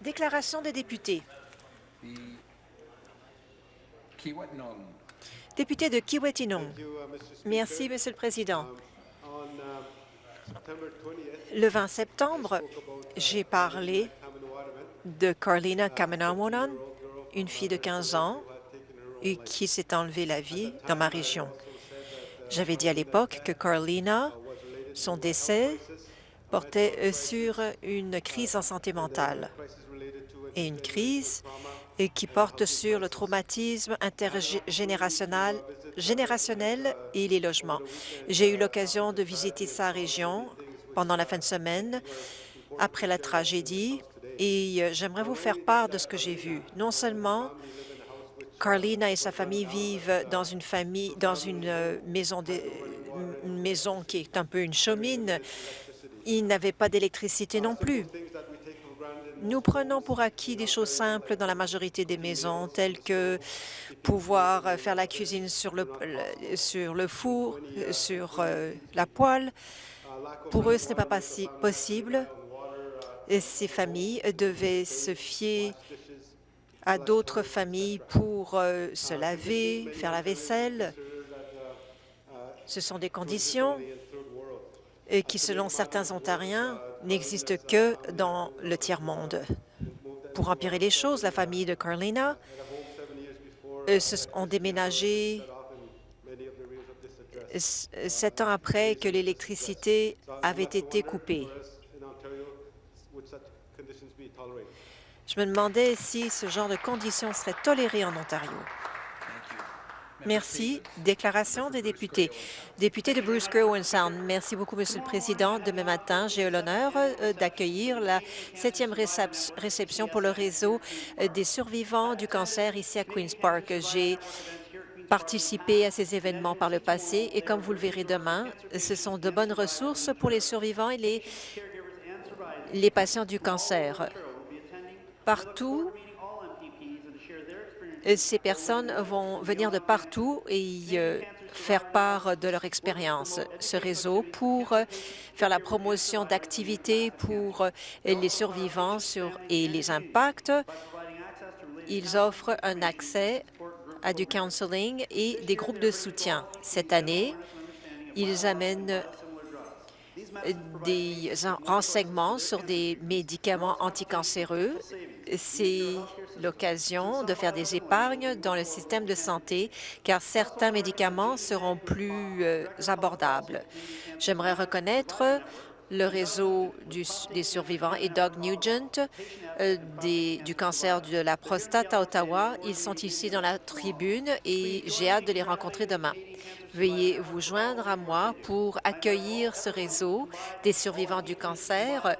Déclaration des députés. Député de Kiwetinong. Merci, Monsieur le Président. Le 20 septembre, j'ai parlé de Carlina Kamanamonan, une fille de 15 ans et qui s'est enlevé la vie dans ma région. J'avais dit à l'époque que Carlina, son décès, portait euh, sur une crise en santé mentale et une crise qui porte sur le traumatisme intergénérationnel générationnel et les logements. J'ai eu l'occasion de visiter sa région pendant la fin de semaine après la tragédie et euh, j'aimerais vous faire part de ce que j'ai vu. Non seulement Carlina et sa famille vivent dans une famille, dans une euh, maison, une maison qui est un peu une chaumière. Ils n'avaient pas d'électricité non plus. Nous prenons pour acquis des choses simples dans la majorité des maisons, telles que pouvoir faire la cuisine sur le, sur le four, sur euh, la poêle. Pour eux, ce n'est pas possible. Et ces familles devaient se fier à d'autres familles pour euh, se laver, faire la vaisselle. Ce sont des conditions et qui, selon certains Ontariens, n'existe que dans le tiers-monde. Pour empirer les choses, la famille de Carlina euh, ont déménagé sept ans après que l'électricité avait été coupée. Je me demandais si ce genre de conditions serait toléré en Ontario. Merci. Déclaration des députés. Député de Bruce Gerwin Sound. Merci beaucoup, Monsieur le Président. Demain matin, j'ai l'honneur euh, d'accueillir la septième réception pour le réseau euh, des survivants du cancer ici à Queen's Park. J'ai participé à ces événements par le passé et comme vous le verrez demain, ce sont de bonnes ressources pour les survivants et les, les patients du cancer. Partout, ces personnes vont venir de partout et euh, faire part de leur expérience. Ce réseau pour euh, faire la promotion d'activités pour euh, les survivants sur, et les impacts. Ils offrent un accès à du counseling et des groupes de soutien. Cette année, ils amènent des renseignements sur des médicaments anticancéreux. L'occasion de faire des épargnes dans le système de santé, car certains médicaments seront plus euh, abordables. J'aimerais reconnaître le réseau des survivants et Doug Nugent euh, du cancer de la prostate à Ottawa. Ils sont ici dans la tribune et j'ai hâte de les rencontrer demain. Veuillez vous joindre à moi pour accueillir ce réseau des survivants du cancer.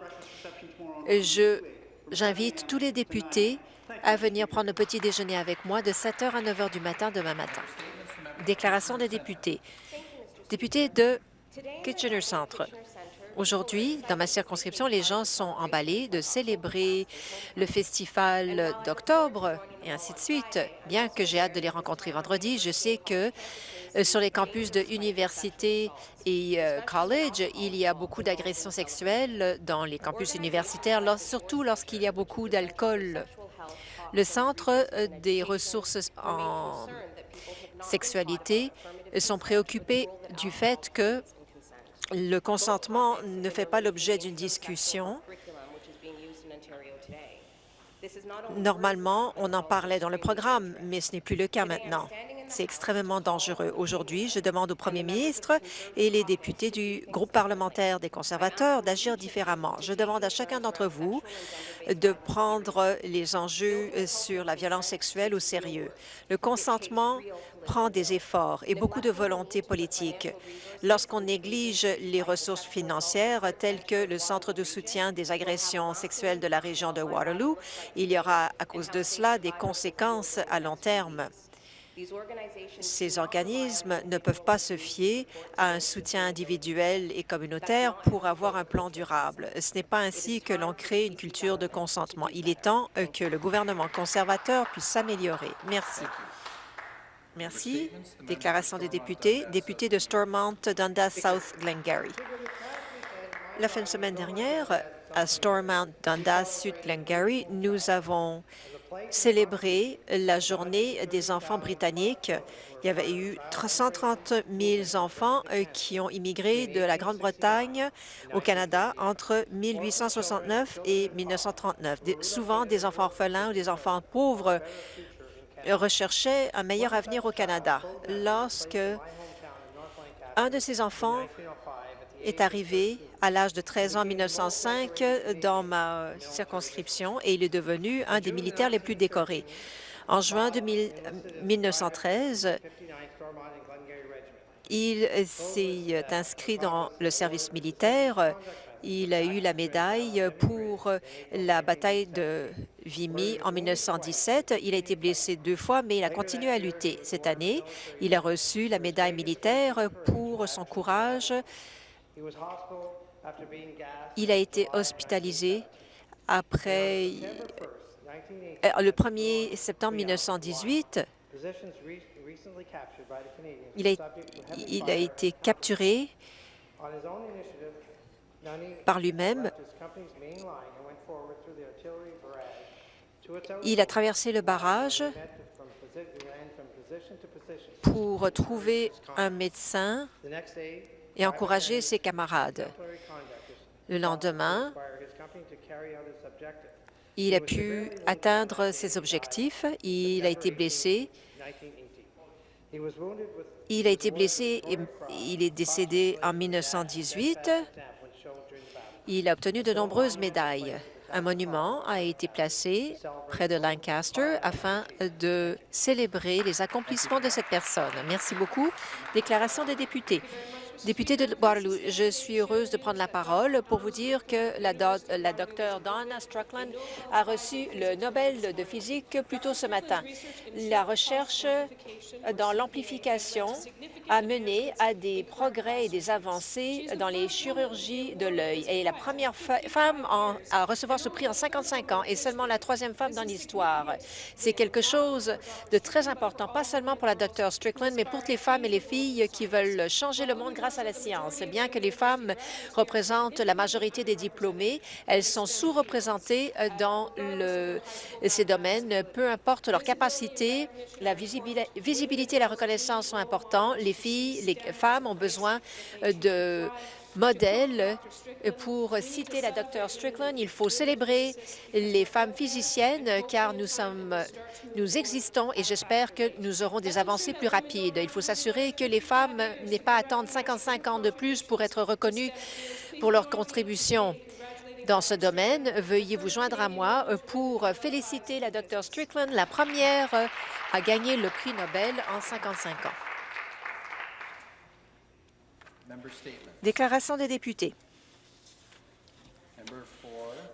J'invite tous les députés à venir prendre le petit déjeuner avec moi de 7 h à 9 h du matin demain matin. Déclaration des députés. Député de Kitchener Centre. Aujourd'hui, dans ma circonscription, les gens sont emballés de célébrer le festival d'octobre et ainsi de suite. Bien que j'ai hâte de les rencontrer vendredi, je sais que euh, sur les campus de université et euh, college, il y a beaucoup d'agressions sexuelles dans les campus universitaires, surtout lorsqu'il y a beaucoup d'alcool. Le Centre euh, des ressources en sexualité sont préoccupés du fait que le consentement ne fait pas l'objet d'une discussion. Normalement, on en parlait dans le programme, mais ce n'est plus le cas maintenant. C'est extrêmement dangereux. Aujourd'hui, je demande au premier ministre et les députés du groupe parlementaire des conservateurs d'agir différemment. Je demande à chacun d'entre vous de prendre les enjeux sur la violence sexuelle au sérieux. Le consentement prend des efforts et beaucoup de volonté politique. Lorsqu'on néglige les ressources financières telles que le Centre de soutien des agressions sexuelles de la région de Waterloo, il y aura à cause de cela des conséquences à long terme. Ces organismes ne peuvent pas se fier à un soutien individuel et communautaire pour avoir un plan durable. Ce n'est pas ainsi que l'on crée une culture de consentement. Il est temps que le gouvernement conservateur puisse s'améliorer. Merci. Merci. Déclaration des députés. Député de Stormont, Dundas South Glengarry. La fin de semaine dernière, à Stormont, Dundas, Sud Glengarry, nous avons célébré la journée des enfants britanniques. Il y avait eu 130 000 enfants euh, qui ont immigré de la Grande-Bretagne au Canada entre 1869 et 1939. souvent, des enfants orphelins ou des enfants pauvres recherchaient un meilleur avenir au Canada. Lorsque un de ces enfants est arrivé à l'âge de 13 ans en 1905 dans ma circonscription et il est devenu un des militaires les plus décorés. En juin 1913, il s'est inscrit dans le service militaire. Il a eu la médaille pour la bataille de Vimy en 1917. Il a été blessé deux fois, mais il a continué à lutter. Cette année, il a reçu la médaille militaire pour son courage il a été hospitalisé après euh, le 1er septembre 1918. Il a, il a été capturé par lui-même. Il a traversé le barrage pour trouver un médecin et encourager ses camarades. Le lendemain, il a pu atteindre ses objectifs. Il a été blessé. Il a été blessé et il est décédé en 1918. Il a obtenu de nombreuses médailles. Un monument a été placé près de Lancaster afin de célébrer les accomplissements de cette personne. Merci beaucoup. Déclaration des députés. Député de Waterloo, je suis heureuse de prendre la parole pour vous dire que la, docteure Donna Struckland a reçu le Nobel de physique plus tôt ce matin. La recherche dans l'amplification a mené à des progrès et des avancées dans les chirurgies de l'œil. Elle est la première femme à recevoir ce prix en 55 ans et seulement la troisième femme dans l'histoire. C'est quelque chose de très important, pas seulement pour la docteure Strickland, mais pour les femmes et les filles qui veulent changer le monde à la science. Bien que les femmes représentent la majorité des diplômés, elles sont sous-représentées euh, dans ces domaines. Peu importe leur capacité, la visibilité et la reconnaissance sont importants. Les filles, les femmes ont besoin euh, de modèles. Pour citer la Dr Strickland, il faut célébrer les femmes physiciennes car nous sommes, nous existons et j'espère que nous aurons des avancées plus rapides. Il faut s'assurer que les femmes n'aient pas à attendre 55 ans de plus pour être reconnues pour leur contribution dans ce domaine. Veuillez vous joindre à moi pour féliciter la Dr Strickland, la première à gagner le prix Nobel en 55 ans. Déclaration des députés.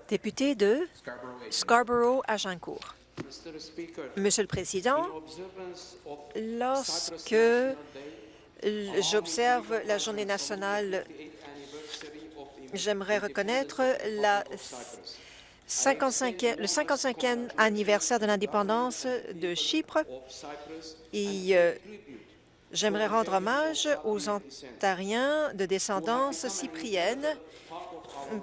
Député de Scarborough-Agincourt. Monsieur le Président, lorsque j'observe la Journée nationale, j'aimerais reconnaître la 55 le 55e anniversaire de l'indépendance de Chypre et euh, J'aimerais rendre hommage aux Ontariens de descendance cyprienne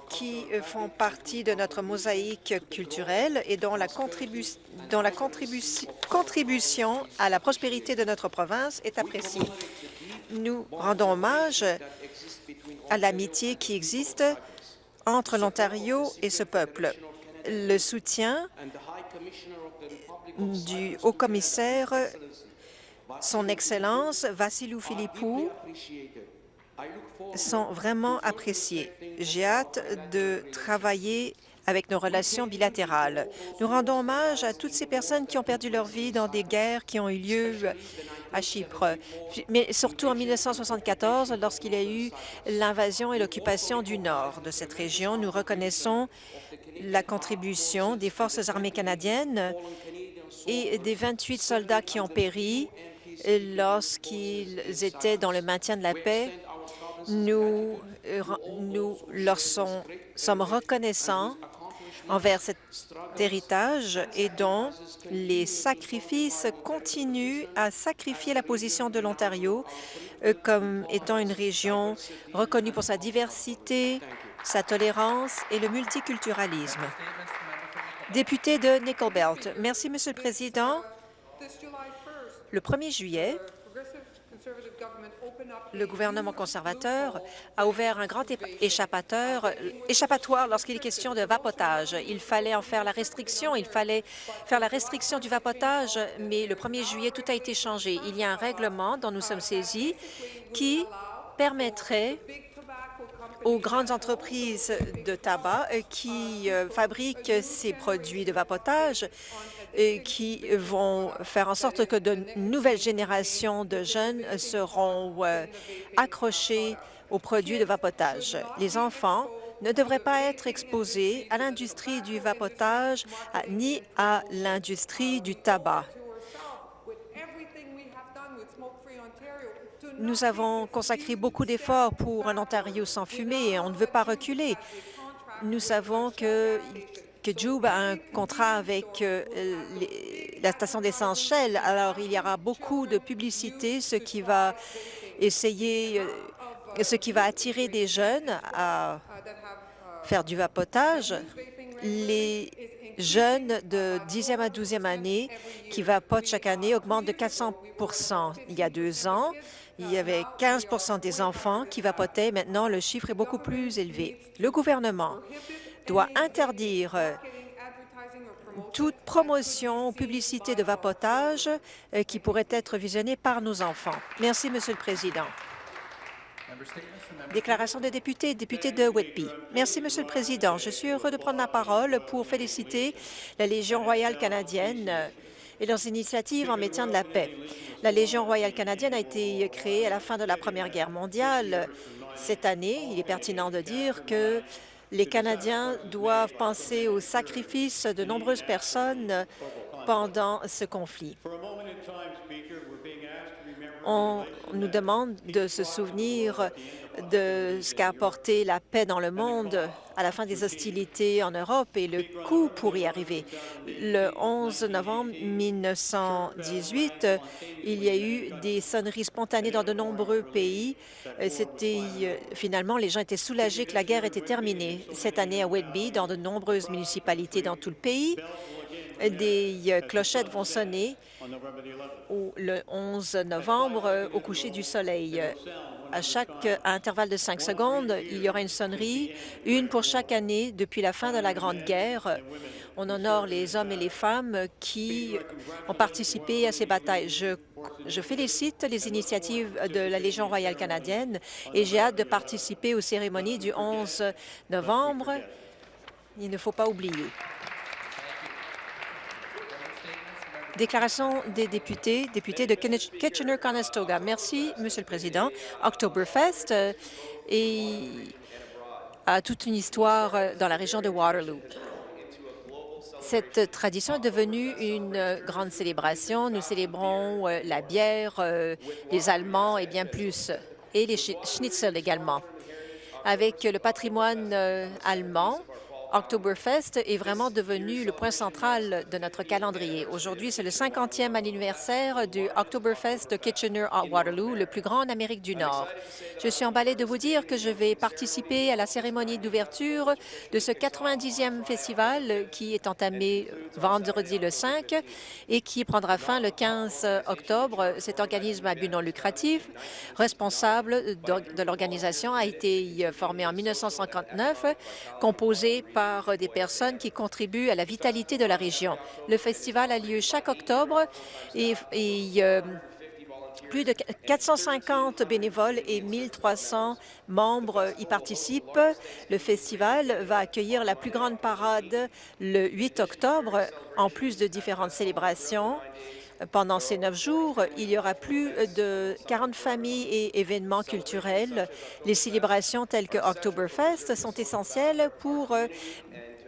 qui font partie de notre mosaïque culturelle et dont la, contribution à la prospérité de notre province est appréciée. Nous rendons hommage à l'amitié qui existe entre l'Ontario et ce peuple. Le soutien du haut-commissaire son Excellence Vassilou Philippou sont vraiment appréciés. J'ai hâte de travailler avec nos relations bilatérales. Nous rendons hommage à toutes ces personnes qui ont perdu leur vie dans des guerres qui ont eu lieu à Chypre, mais surtout en 1974, lorsqu'il y a eu l'invasion et l'occupation du nord de cette région. Nous reconnaissons la contribution des forces armées canadiennes et des 28 soldats qui ont péri lorsqu'ils étaient dans le maintien de la paix. Nous, leur sommes reconnaissants envers cet héritage et dont les sacrifices continuent à sacrifier la position de l'Ontario euh, comme étant une région reconnue pour sa diversité sa tolérance et le multiculturalisme. Député de Nickel Belt. Merci, Monsieur le Président. Le 1er juillet, le gouvernement conservateur a ouvert un grand échappatoire lorsqu'il est question de vapotage. Il fallait en faire la restriction, il fallait faire la restriction du vapotage, mais le 1er juillet, tout a été changé. Il y a un règlement dont nous sommes saisis qui permettrait aux grandes entreprises de tabac qui euh, fabriquent ces produits de vapotage et qui vont faire en sorte que de nouvelles générations de jeunes seront euh, accrochés aux produits de vapotage. Les enfants ne devraient pas être exposés à l'industrie du vapotage ni à l'industrie du tabac. Nous avons consacré beaucoup d'efforts pour un Ontario sans fumée et on ne veut pas reculer. Nous savons que Joub a un contrat avec euh, la station d'essence Shell. Alors, il y aura beaucoup de publicité, ce qui va euh, ce qui va attirer des jeunes à faire du vapotage. Les jeunes de 10e à 12e année qui vapotent chaque année augmentent de 400% Il y a deux ans, il y avait 15% des enfants qui vapotaient. Maintenant, le chiffre est beaucoup plus élevé. Le gouvernement doit interdire toute promotion ou publicité de vapotage euh, qui pourrait être visionnée par nos enfants. Merci, Monsieur le Président. Déclaration des députés, député de Whitby. Merci, Monsieur le Président. Je suis heureux de prendre la parole pour féliciter la Légion royale canadienne euh, et leurs initiatives en maintien de la paix. La Légion royale canadienne a été créée à la fin de la Première Guerre mondiale. Cette année, il est pertinent de dire que les Canadiens doivent penser au sacrifice de nombreuses personnes pendant ce conflit. On nous demande de se souvenir de ce qu'a apporté la paix dans le monde à la fin des hostilités en Europe et le coût pour y arriver. Le 11 novembre 1918, il y a eu des sonneries spontanées dans de nombreux pays. C'était finalement, les gens étaient soulagés que la guerre était terminée. Cette année à Whitby, dans de nombreuses municipalités dans tout le pays, des clochettes vont sonner le 11 novembre au coucher du soleil. À chaque intervalle de cinq secondes, il y aura une sonnerie, une pour chaque année depuis la fin de la Grande Guerre. On honore les hommes et les femmes qui ont participé à ces batailles. Je, je félicite les initiatives de la Légion royale canadienne et j'ai hâte de participer aux cérémonies du 11 novembre. Il ne faut pas oublier. Déclaration des députés, députés de Kitchener-Conestoga. Merci, Monsieur le Président. Oktoberfest euh, a toute une histoire euh, dans la région de Waterloo. Cette tradition est devenue une grande célébration. Nous célébrons euh, la bière, les Allemands et bien plus, et les schnitzel également. Avec le patrimoine allemand, Oktoberfest est vraiment devenu le point central de notre calendrier. Aujourd'hui, c'est le 50e anniversaire du Oktoberfest de Kitchener à Waterloo, le plus grand en Amérique du Nord. Je suis emballée de vous dire que je vais participer à la cérémonie d'ouverture de ce 90e festival qui est entamé vendredi le 5 et qui prendra fin le 15 octobre. Cet organisme à but non lucratif, responsable de l'organisation, a été formé en 1959, composé par des personnes qui contribuent à la vitalité de la région. Le festival a lieu chaque octobre et, euh, plus de 450 bénévoles et 1300 membres y participent. Le festival va accueillir la plus grande parade le 8 octobre, en plus de différentes célébrations. Pendant ces neuf jours, il y aura plus de 40 familles et événements culturels. Les célébrations telles que Oktoberfest sont essentielles pour euh,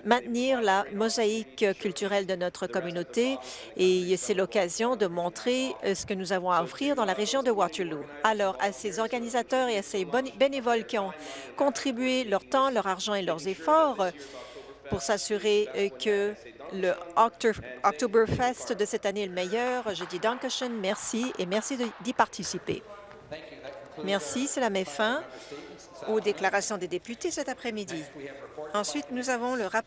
maintenir la mosaïque culturelle de notre communauté et c'est l'occasion de montrer euh, ce que nous avons à offrir dans la région de Waterloo. Alors, à ces organisateurs et à ces bénévoles qui ont contribué leur temps, leur argent et leurs efforts pour s'assurer euh, que le Oktoberfest de cette année est le meilleur. Je dis Dankeschön, merci et merci d'y participer. Merci, c'est la met fin aux déclarations des députés cet après-midi. Ensuite, nous avons le rap-